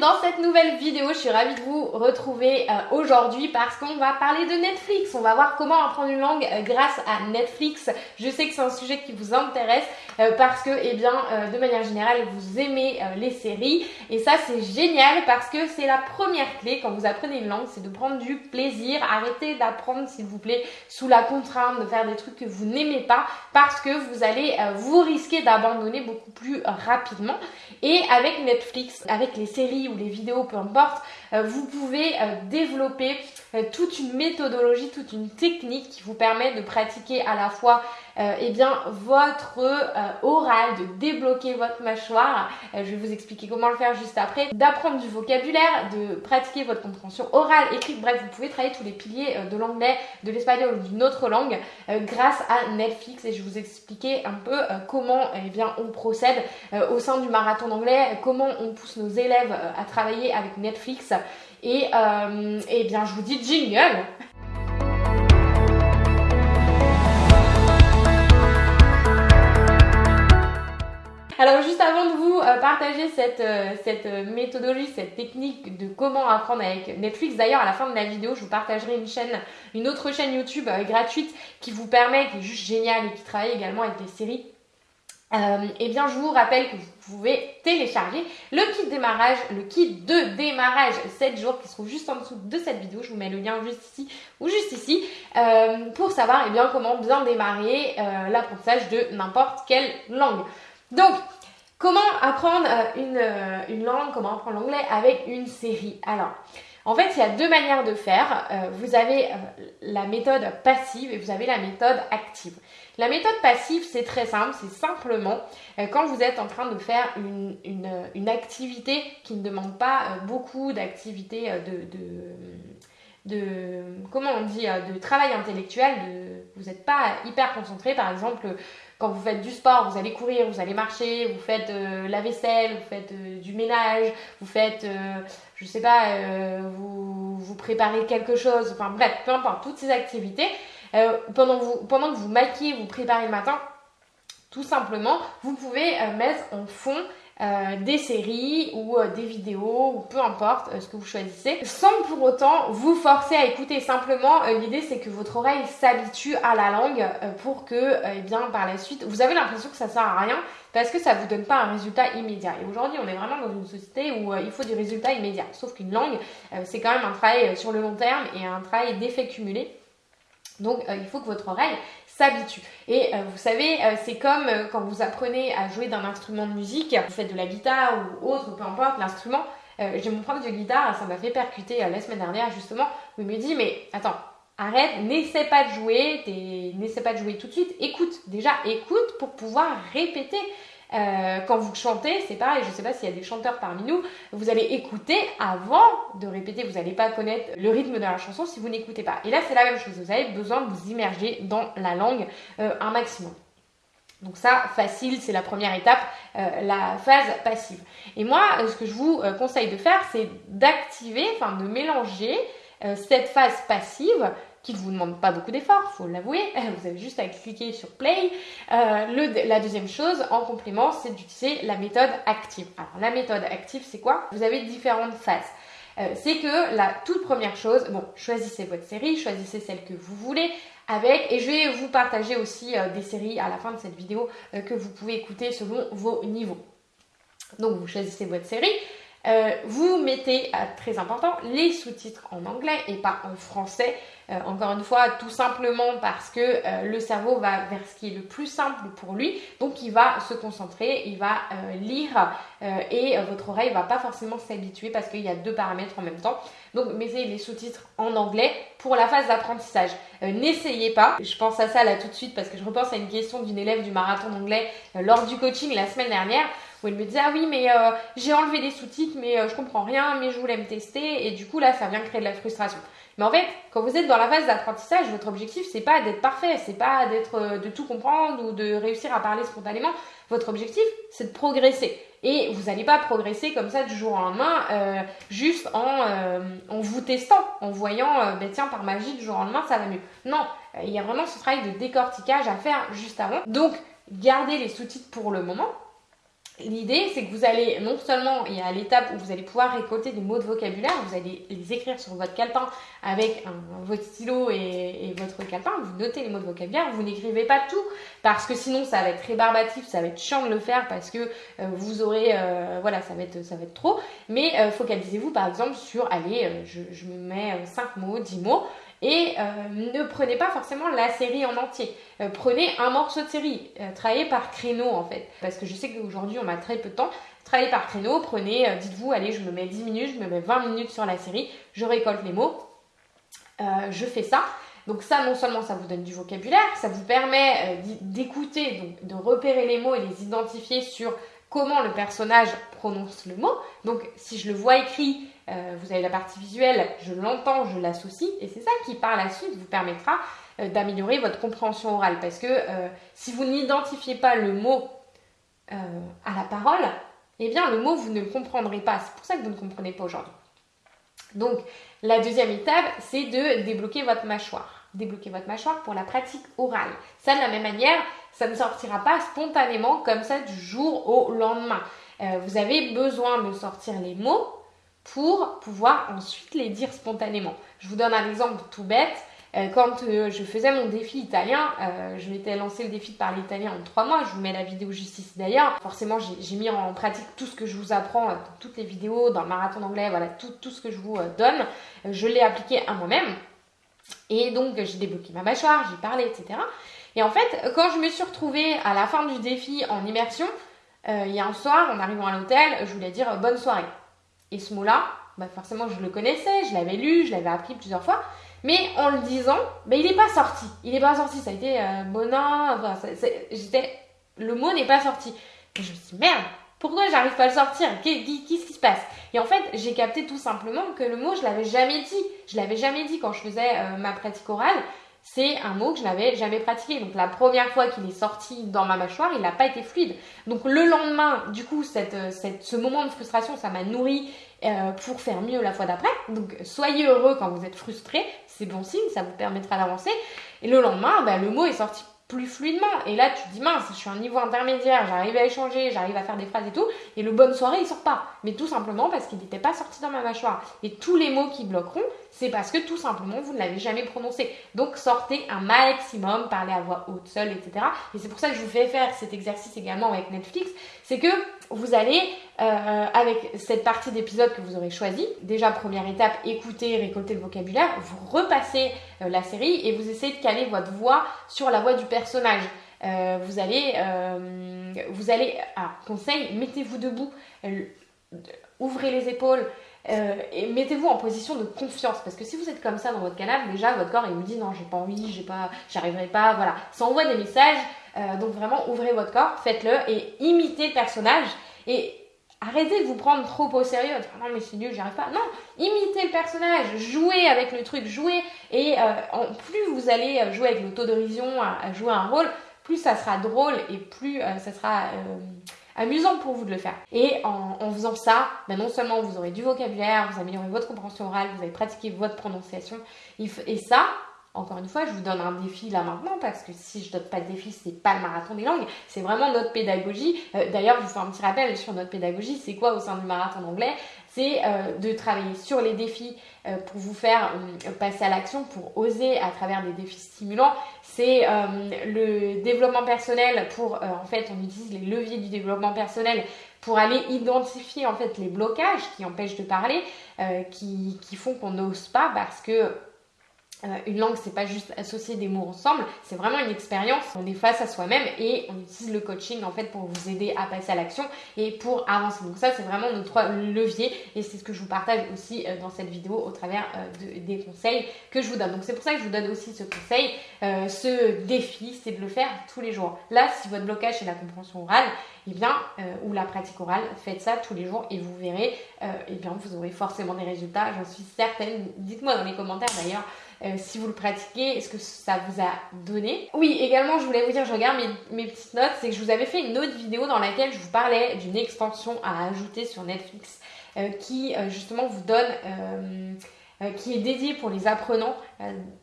dans cette nouvelle vidéo. Je suis ravie de vous retrouver euh, aujourd'hui parce qu'on va parler de Netflix. On va voir comment apprendre une langue euh, grâce à Netflix. Je sais que c'est un sujet qui vous intéresse parce que, eh bien, de manière générale, vous aimez les séries. Et ça, c'est génial parce que c'est la première clé quand vous apprenez une langue, c'est de prendre du plaisir. Arrêtez d'apprendre, s'il vous plaît, sous la contrainte de faire des trucs que vous n'aimez pas parce que vous allez vous risquer d'abandonner beaucoup plus rapidement. Et avec Netflix, avec les séries ou les vidéos, peu importe, euh, vous pouvez euh, développer euh, toute une méthodologie, toute une technique qui vous permet de pratiquer à la fois eh bien, votre oral, de débloquer votre mâchoire. je vais vous expliquer comment le faire juste après. D'apprendre du vocabulaire, de pratiquer votre compréhension orale, écrite. Bref, vous pouvez travailler tous les piliers de l'anglais, de l'espagnol ou d'une autre langue grâce à Netflix. Et je vais vous expliquer un peu comment eh bien, on procède au sein du marathon d'anglais, comment on pousse nos élèves à travailler avec Netflix. Et, euh, eh bien, je vous dis jingle. Alors juste avant de vous euh, partager cette, euh, cette méthodologie, cette technique de comment apprendre avec Netflix, d'ailleurs à la fin de la vidéo, je vous partagerai une chaîne, une autre chaîne YouTube gratuite qui vous permet, qui est juste géniale et qui travaille également avec des séries euh, eh bien, je vous rappelle que vous pouvez télécharger le kit démarrage, le kit de démarrage 7 jours qui se trouve juste en dessous de cette vidéo. Je vous mets le lien juste ici ou juste ici euh, pour savoir eh bien, comment bien démarrer euh, l'apprentissage de n'importe quelle langue. Donc, comment apprendre une, une langue, comment apprendre l'anglais avec une série? Alors, en fait, il y a deux manières de faire. Euh, vous avez euh, la méthode passive et vous avez la méthode active. La méthode passive, c'est très simple, c'est simplement euh, quand vous êtes en train de faire une, activité qui ne demande pas beaucoup d'activité de, de, comment on dit, de travail intellectuel, vous n'êtes pas hyper concentré, par exemple, quand vous faites du sport, vous allez courir, vous allez marcher, vous faites euh, la vaisselle, vous faites euh, du ménage, vous faites, euh, je sais pas, vous, vous préparez quelque chose, enfin bref, peu importe, toutes ces activités, pendant, vous, pendant que vous maquillez, vous préparez le matin, tout simplement, vous pouvez mettre en fond euh, des séries ou euh, des vidéos ou peu importe euh, ce que vous choisissez sans pour autant vous forcer à écouter. Simplement l'idée c'est que votre oreille s'habitue à la langue pour que eh bien par la suite vous avez l'impression que ça sert à rien parce que ça vous donne pas un résultat immédiat. Et aujourd'hui on est vraiment dans une société où il faut du résultat immédiat sauf qu'une langue c'est quand même un travail sur le long terme et un travail d'effet cumulé donc il faut que votre oreille s'habitue. Et euh, vous savez, euh, c'est comme euh, quand vous apprenez à jouer d'un instrument de musique, vous faites de la guitare ou autre, peu importe l'instrument. J'ai mon prof de guitare, ça m'a fait percuter la semaine dernière justement, où il me dit mais attends, arrête, n'essaie pas de jouer, n'essaie pas de jouer tout de suite, écoute, déjà écoute pour pouvoir répéter. Euh, quand vous chantez, c'est pareil, je ne sais pas s'il y a des chanteurs parmi nous, vous allez écouter avant de répéter, vous n'allez pas connaître le rythme de la chanson si vous n'écoutez pas. Et là, c'est la même chose, vous avez besoin de vous immerger dans la langue euh, un maximum. Donc ça, facile, c'est la première étape, euh, la phase passive. Et moi, ce que je vous conseille de faire, c'est d'activer, enfin de mélanger cette phase passive qui ne vous demande pas beaucoup d'efforts, faut l'avouer. Vous avez juste à cliquer sur play. Euh, la deuxième chose, en complément, c'est d'utiliser la méthode active. Alors la méthode active, c'est quoi? Vous avez différentes phases. Euh, c'est que la toute première chose, bon, choisissez votre série, choisissez celle que vous voulez avec, et je vais vous partager aussi euh, des séries à la fin de cette vidéo que vous pouvez écouter selon vos niveaux. Donc vous choisissez votre série. Vous mettez, très important, les sous-titres en anglais et pas en français. Euh, encore une fois, tout simplement parce que le cerveau va vers ce qui est le plus simple pour lui. Donc il va se concentrer, il va lire et votre oreille va pas forcément s'habituer parce qu'il y a deux paramètres en même temps. Donc mettez les sous-titres en anglais pour la phase d'apprentissage. N'essayez pas, je pense à ça là tout de suite parce que je repense à une question d'une élève du marathon d'anglais lors du coaching la semaine dernière où elle me disait ah oui mais euh, j'ai enlevé les sous-titres mais euh, je comprends rien mais je voulais me tester et du coup là ça vient créer de la frustration. Mais en fait, quand vous êtes dans la phase d'apprentissage, votre objectif c'est pas d'être parfait, c'est pas d'être euh, de tout comprendre ou de réussir à parler spontanément. Votre objectif c'est de progresser. Et vous n'allez pas progresser comme ça du jour au lendemain, juste en, en vous testant, en voyant, ben tiens, par magie, du jour au lendemain, ça va mieux. Non, il y a vraiment ce travail de décortiquage à faire juste avant. Donc, gardez les sous-titres pour le moment, L'idée, c'est que vous allez non seulement, il y a l'étape où vous allez pouvoir récolter des mots de vocabulaire, vous allez les écrire sur votre calepin avec votre stylo et, votre calepin, vous notez les mots de vocabulaire, vous n'écrivez pas tout, parce que sinon ça va être rébarbatif, ça va être chiant de le faire, parce que euh, vous aurez, euh, voilà, ça va, être, ça va trop, mais euh, focalisez-vous par exemple sur, allez, je, je me mets 5 mots, 10 mots, et euh, ne prenez pas forcément la série en entier. Euh, prenez un morceau de série. Euh, travaillez par créneau en fait. Parce que je sais qu'aujourd'hui on a très peu de temps. Travaillez par créneau. Prenez, dites-vous, allez, je me mets 10 minutes, je me mets 20 minutes sur la série. Je récolte les mots. je fais ça. Donc ça, non seulement ça vous donne du vocabulaire, ça vous permet d'écouter, de repérer les mots et les identifier sur comment le personnage prononce le mot. Donc si je le vois écrit, euh, vous avez la partie visuelle, je l'entends, je l'associe, et c'est ça qui par la suite vous permettra euh, d'améliorer votre compréhension orale. Parce que euh, si vous n'identifiez pas le mot à la parole, eh bien le mot vous ne le comprendrez pas. C'est pour ça que vous ne comprenez pas aujourd'hui. Donc la deuxième étape, c'est de débloquer votre mâchoire. Débloquer votre mâchoire pour la pratique orale. Ça de la même manière, ça ne sortira pas spontanément comme ça du jour au lendemain. vous avez besoin de sortir les mots pour pouvoir ensuite les dire spontanément. Je vous donne un exemple tout bête. Euh, quand euh, je faisais mon défi italien, euh, je m'étais lancé le défi de parler italien en trois mois. Je vous mets la vidéo juste ici d'ailleurs. Forcément, j'ai mis en pratique tout ce que je vous apprends dans toutes les vidéos, dans le marathon d'anglais, voilà, tout, tout, ce que je vous donne. Je l'ai appliqué à moi-même. Et donc, j'ai débloqué ma mâchoire, j'ai parlé, etc. Et en fait, quand je me suis retrouvée à la fin du défi en immersion, il y a un soir, en arrivant à l'hôtel, je voulais dire bonne soirée. Et ce mot-là, bah forcément, je le connaissais, je l'avais lu, je l'avais appris plusieurs fois. Mais en le disant, bah, il n'est pas sorti. Il n'est pas sorti. Ça a été euh, Enfin, j'étais, le mot n'est pas sorti. Je me suis dit, merde, pourquoi j'arrive pas à le sortir? Qu'est-ce qui se passe? Et en fait, j'ai capté tout simplement que le mot, je l'avais jamais dit. Je l'avais jamais dit quand je faisais euh, ma pratique orale c'est un mot que je n'avais jamais pratiqué. Donc la première fois qu'il est sorti dans ma mâchoire, il n'a pas été fluide. Donc le lendemain, du coup, euh, ce moment de frustration, ça m'a nourri euh, pour faire mieux la fois d'après. Donc soyez heureux quand vous êtes frustré, c'est bon signe, ça vous permettra d'avancer. Et le lendemain, bah, le mot est sorti plus fluidement. Et là, tu te dis, mince, je suis un niveau intermédiaire, j'arrive à échanger, j'arrive à faire des phrases et tout. Et le bonne soirée, il sort pas. Mais tout simplement parce qu'il n'était pas sorti dans ma mâchoire. Et tous les mots qui bloqueront, c'est parce que tout simplement, vous ne l'avez jamais prononcé. Donc, sortez un maximum, parlez à voix haute, seule, etc. Et c'est pour ça que je vous fais faire cet exercice également avec Netflix. C'est que vous allez, euh, avec cette partie d'épisode que vous aurez choisi, déjà première étape, écouter, récolter le vocabulaire, vous repassez euh, la série et vous essayez de caler votre voix sur la voix du personnage. Euh, vous allez, vous allez, ah, conseil, mettez-vous debout, ouvrez les épaules, et mettez-vous en position de confiance parce que si vous êtes comme ça dans votre canapé, déjà votre corps il vous dit non j'ai pas envie, j'ai pas, j'arriverai pas, voilà, ça envoie des messages euh, donc vraiment, ouvrez votre corps, faites-le et imitez le personnage. Et arrêtez de vous prendre trop au sérieux, non mais c'est nul, j'y arrive pas. Non, imitez le personnage, jouez avec le truc, jouez. Et euh, en plus vous allez jouer avec l'autodérision, à, jouer un rôle, plus ça sera drôle et plus euh, ça sera amusant pour vous de le faire. Et en, faisant ça, ben non seulement vous aurez du vocabulaire, vous améliorez votre compréhension orale, vous allez pratiquer votre prononciation. Et ça, encore une fois, je vous donne un défi là maintenant parce que si je donne pas de défi, c'est pas le marathon des langues, c'est vraiment notre pédagogie. Euh, d'ailleurs, je vous fais un petit rappel sur notre pédagogie. C'est quoi au sein du marathon d'anglais? C'est euh, de travailler sur les défis euh, pour vous faire passer à l'action, pour oser à travers des défis stimulants. C'est le développement personnel pour, en fait, on utilise les leviers du développement personnel pour aller identifier en fait les blocages qui empêchent de parler, qui font qu'on n'ose pas parce que euh, une langue, c'est pas juste associer des mots ensemble, c'est vraiment une expérience. On est face à soi-même et on utilise le coaching en fait pour vous aider à passer à l'action et pour avancer. Donc ça, c'est vraiment nos trois leviers et c'est ce que je vous partage aussi euh, dans cette vidéo au travers euh, des conseils que je vous donne. Donc c'est pour ça que je vous donne aussi ce conseil, ce défi, c'est de le faire tous les jours. Là, si votre blocage c'est la compréhension orale, et eh bien, ou la pratique orale, faites ça tous les jours et vous verrez, et eh bien, vous aurez forcément des résultats. J'en suis certaine. Dites-moi dans les commentaires d'ailleurs euh, si vous le pratiquez, est-ce que ça vous a donné? Oui, également, je voulais vous dire, je regarde mes, petites notes, c'est que je vous avais fait une autre vidéo dans laquelle je vous parlais d'une extension à ajouter sur Netflix euh, qui euh, justement vous donne, qui est dédiée pour les apprenants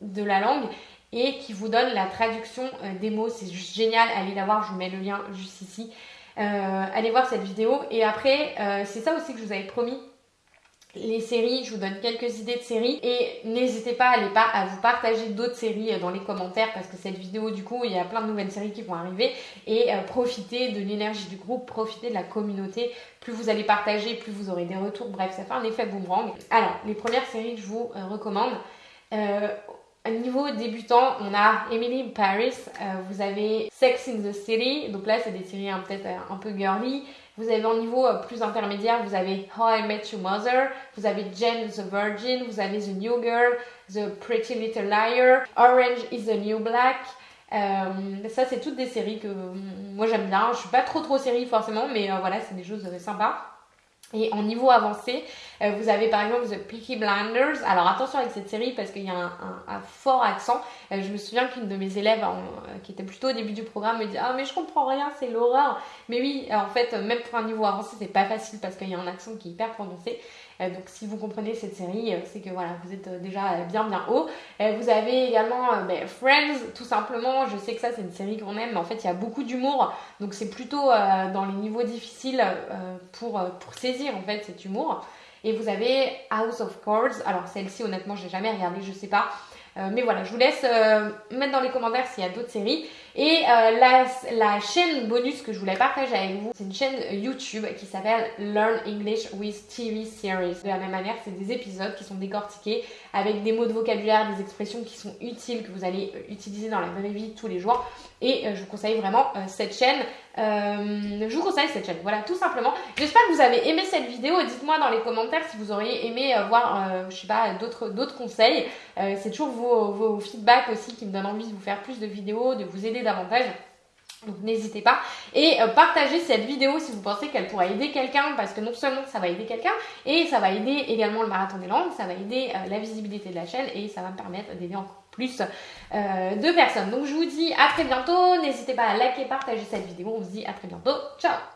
de la langue et qui vous donne la traduction des mots. C'est juste génial, allez la voir, je vous mets le lien juste ici. allez voir cette vidéo. Et après, c'est ça aussi que je vous avais promis les séries, je vous donne quelques idées de séries et n'hésitez pas à, les pas à vous partager d'autres séries euh, dans les commentaires parce que cette vidéo du coup il y a plein de nouvelles séries qui vont arriver et euh, profitez de l'énergie du groupe, profitez de la communauté. Plus vous allez partager, plus vous aurez des retours. Bref, ça fait un effet boomerang. Alors, les premières séries que je vous euh, recommande. Niveau débutant, on a Emily Paris, vous avez Sex in the City, donc là c'est des séries hein, peut-être un peu girly. Vous avez en niveau euh, plus intermédiaire, vous avez How I Met Your Mother, vous avez Jane the Virgin, vous avez The New Girl, The Pretty Little Liar, Orange is the New Black. Euh, ça, c'est toutes des séries que moi j'aime bien. Je suis pas trop trop série forcément, mais euh, voilà, c'est des choses sympas. Et en niveau avancé, euh, vous avez par exemple The Peaky Blinders. Alors attention avec cette série parce qu'il y a un, fort accent. Euh, je me souviien qu'une de mes élèves, euh, qui était plutôt au début du programme, me dit Ah, mais je comprends rien, c'est l'horreur. Mais oui, en fait, même pour un niveau avancé, c'est pas facile parce qu'il y a un accent qui est hyper prononcé. Euh, donc si vous comprenez cette série, euh, c'est que voilà, vous êtes euh, déjà bien bien haut. vous avez également ben, Friends, tout simplement. Je sais que ça c'est une série qu'on aime, mais en fait il y a beaucoup d'humour. Donc c'est plutôt dans les niveaux difficiles pour, pour saisir en fait cet humour. Et vous avez House of Cards. Alors celle-ci honnêtement je n'ai jamais regardé, je sais pas. Mais voilà, je vous laisse mettre dans les commentaires s'il y a d'autres séries. Et euh, la, la, chaîne bonus que je voulais partager avec vous, c'est une chaîne YouTube qui s'appelle Learn English with TV Series. De la même manière, c'est des épisodes qui sont décortiqués avec des mots de vocabulaire, des expressions qui sont utiles, que vous allez utiliser dans la vraie vie tous les jours. Et je vous conseille vraiment cette chaîne. Je vous conseille cette chaîne, voilà, tout simplement. J'espère que vous avez aimé cette vidéo. Dites-moi dans les commentaires si vous auriez aimé voir, je sais pas, d'autres conseils. c'est toujours vous vos, feedbacks aussi qui me donnent envie de vous faire plus de vidéos, de vous aider davantage. Donc n'hésitez pas. Et euh, partagez cette vidéo si vous pensez qu'elle pourrait aider quelqu'un, parce que non seulement ça va aider quelqu'un, et ça va aider également le marathon des langues, ça va aider euh, la visibilité de la chaîne, et ça va me permettre d'aider encore plus euh, de personnes. Donc je vous dis à très bientôt. N'hésitez pas à liker, partager cette vidéo. On se dit à très bientôt. Ciao